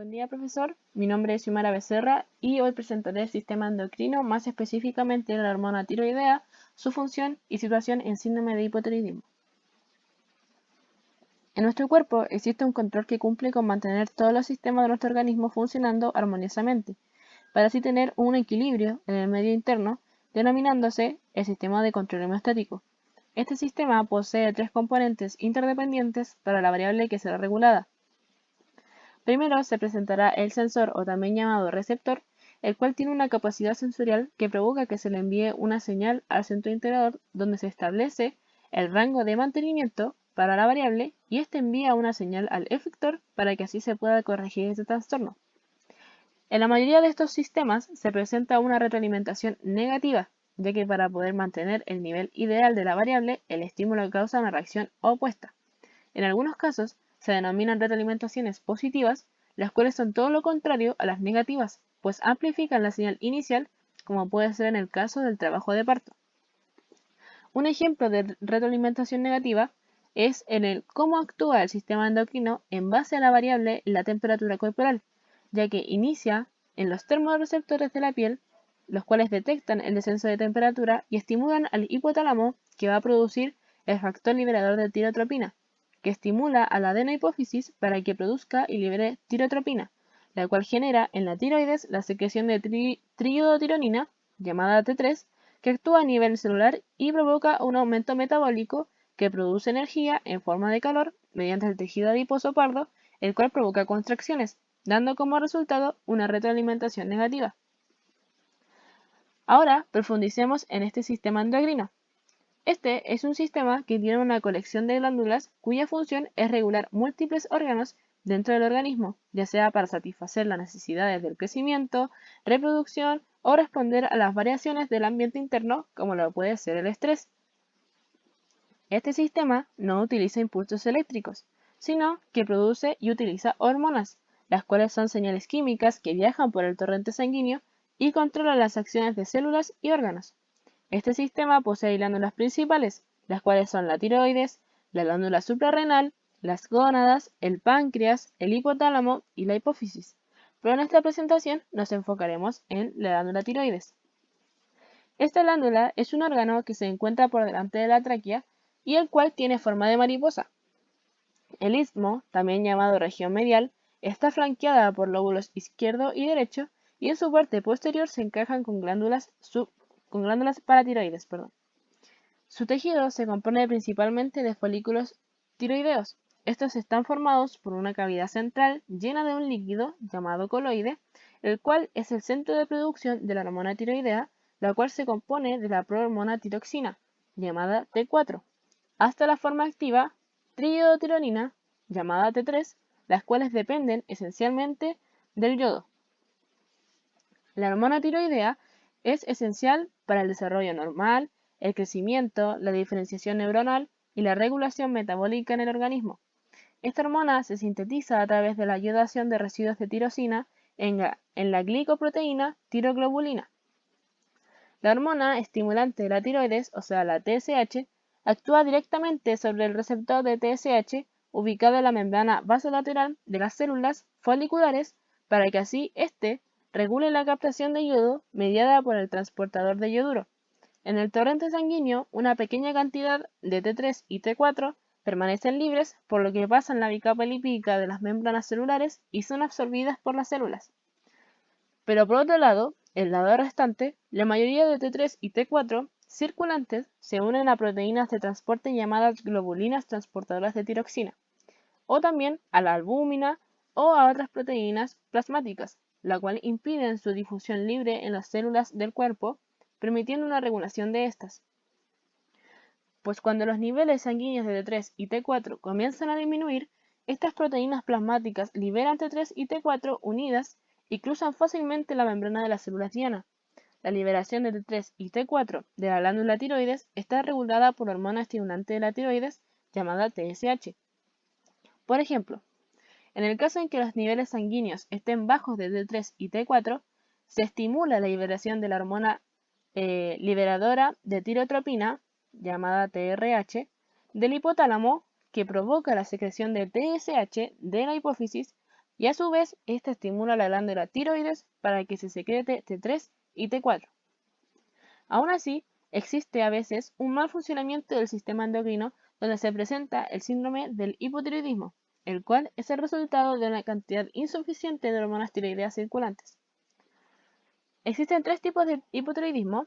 Buen día profesor, mi nombre es Yumara Becerra y hoy presentaré el sistema endocrino, más específicamente la hormona tiroidea, su función y situación en síndrome de hipotiroidismo. En nuestro cuerpo existe un control que cumple con mantener todos los sistemas de nuestro organismo funcionando armoniosamente, para así tener un equilibrio en el medio interno, denominándose el sistema de control homeostático. Este sistema posee tres componentes interdependientes para la variable que será regulada, Primero se presentará el sensor o también llamado receptor, el cual tiene una capacidad sensorial que provoca que se le envíe una señal al centro integrador donde se establece el rango de mantenimiento para la variable y este envía una señal al efector para que así se pueda corregir este trastorno. En la mayoría de estos sistemas se presenta una retroalimentación negativa, ya que para poder mantener el nivel ideal de la variable, el estímulo causa una reacción opuesta. En algunos casos, se denominan retroalimentaciones positivas, las cuales son todo lo contrario a las negativas, pues amplifican la señal inicial, como puede ser en el caso del trabajo de parto. Un ejemplo de retroalimentación negativa es en el cómo actúa el sistema endocrino en base a la variable la temperatura corporal, ya que inicia en los termorreceptores de la piel, los cuales detectan el descenso de temperatura y estimulan al hipotálamo que va a producir el factor liberador de tirotropina, que estimula a la adenohipófisis para que produzca y libere tirotropina, la cual genera en la tiroides la secreción de tri llamada T3, que actúa a nivel celular y provoca un aumento metabólico que produce energía en forma de calor mediante el tejido adiposo pardo, el cual provoca contracciones, dando como resultado una retroalimentación negativa. Ahora profundicemos en este sistema endocrino. Este es un sistema que tiene una colección de glándulas cuya función es regular múltiples órganos dentro del organismo, ya sea para satisfacer las necesidades del crecimiento, reproducción o responder a las variaciones del ambiente interno como lo puede ser el estrés. Este sistema no utiliza impulsos eléctricos, sino que produce y utiliza hormonas, las cuales son señales químicas que viajan por el torrente sanguíneo y controlan las acciones de células y órganos. Este sistema posee glándulas principales, las cuales son la tiroides, la glándula suprarrenal, las gónadas, el páncreas, el hipotálamo y la hipófisis. Pero en esta presentación nos enfocaremos en la glándula tiroides. Esta glándula es un órgano que se encuentra por delante de la tráquea y el cual tiene forma de mariposa. El istmo, también llamado región medial, está flanqueada por lóbulos izquierdo y derecho y en su parte posterior se encajan con glándulas sub con glándulas paratiroides. Perdón. Su tejido se compone principalmente de folículos tiroideos. Estos están formados por una cavidad central llena de un líquido llamado coloide, el cual es el centro de producción de la hormona tiroidea, la cual se compone de la prohormona tiroxina, llamada T4, hasta la forma activa triiodotironina, llamada T3, las cuales dependen esencialmente del yodo. La hormona tiroidea es esencial para el desarrollo normal, el crecimiento, la diferenciación neuronal y la regulación metabólica en el organismo. Esta hormona se sintetiza a través de la ayudación de residuos de tirosina en la, glicoproteína tiroglobulina. La hormona estimulante de la tiroides, o sea la TSH, actúa directamente sobre el receptor de TSH ubicado en la membrana vasolateral de las células foliculares para que así éste regule la captación de yodo mediada por el transportador de yoduro. En el torrente sanguíneo, una pequeña cantidad de T3 y T4 permanecen libres, por lo que pasan la bicapa lipídica de las membranas celulares y son absorbidas por las células. Pero por otro lado, el lado restante, la mayoría de T3 y T4 circulantes se unen a proteínas de transporte llamadas globulinas transportadoras de tiroxina, o también a la albúmina o a otras proteínas plasmáticas, la cual impide su difusión libre en las células del cuerpo, permitiendo una regulación de estas. Pues cuando los niveles sanguíneos de T3 y T4 comienzan a disminuir, estas proteínas plasmáticas liberan T3 y T4 unidas y cruzan fácilmente la membrana de las células diana. La liberación de T3 y T4 de la glándula tiroides está regulada por hormona estimulante de la tiroides llamada TSH. Por ejemplo, en el caso en que los niveles sanguíneos estén bajos de T3 y T4, se estimula la liberación de la hormona eh, liberadora de tirotropina, llamada TRH, del hipotálamo, que provoca la secreción de TSH de la hipófisis y a su vez esta estimula la glándula tiroides para que se secrete T3 y T4. Aún así, existe a veces un mal funcionamiento del sistema endocrino donde se presenta el síndrome del hipotiroidismo, el cual es el resultado de una cantidad insuficiente de hormonas tiroideas circulantes. Existen tres tipos de hipotiroidismo.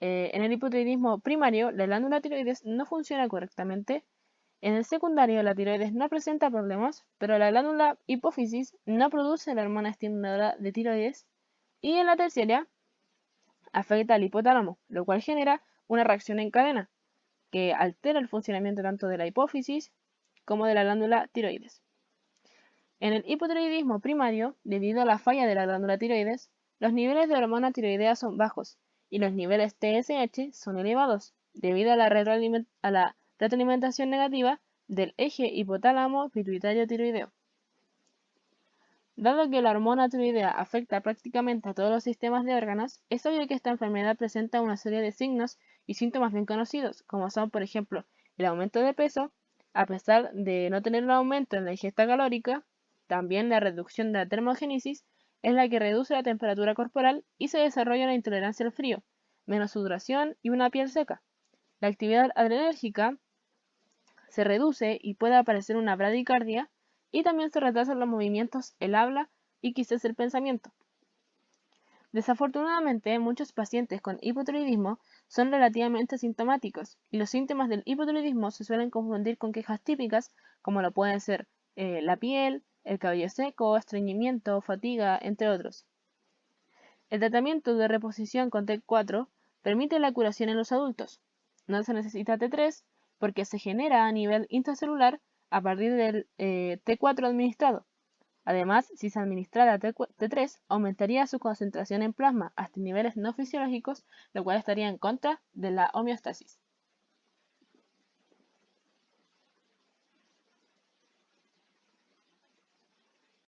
Eh, en el hipotiroidismo primario, la glándula tiroides no funciona correctamente. En el secundario, la tiroides no presenta problemas, pero la glándula hipófisis no produce la hormona estimuladora de tiroides. Y en la terciaria, afecta al hipotálamo, lo cual genera una reacción en cadena, que altera el funcionamiento tanto de la hipófisis como de la glándula tiroides. En el hipotiroidismo primario, debido a la falla de la glándula tiroides, los niveles de hormona tiroidea son bajos y los niveles TSH son elevados debido a la, retroalimentación negativa del eje hipotálamo pituitario tiroideo. Dado que la hormona tiroidea afecta prácticamente a todos los sistemas de órganos, es obvio que esta enfermedad presenta una serie de signos y síntomas bien conocidos, como son, por ejemplo, el aumento de peso, a pesar de no tener un aumento en la ingesta calórica, también la reducción de la termogénesis es la que reduce la temperatura corporal y se desarrolla una intolerancia al frío, menos sudoración y una piel seca. La actividad adrenérgica se reduce y puede aparecer una bradicardia y también se retrasan los movimientos, el habla y quizás el pensamiento. Desafortunadamente, muchos pacientes con hipotiroidismo son relativamente sintomáticos y los síntomas del hipotiroidismo se suelen confundir con quejas típicas como lo pueden ser eh, la piel, el cabello seco, estreñimiento, fatiga, entre otros. El tratamiento de reposición con T4 permite la curación en los adultos. No se necesita T3 porque se genera a nivel intracelular a partir del eh, T4 administrado. Además, si se administrara T3, aumentaría su concentración en plasma hasta niveles no fisiológicos, lo cual estaría en contra de la homeostasis.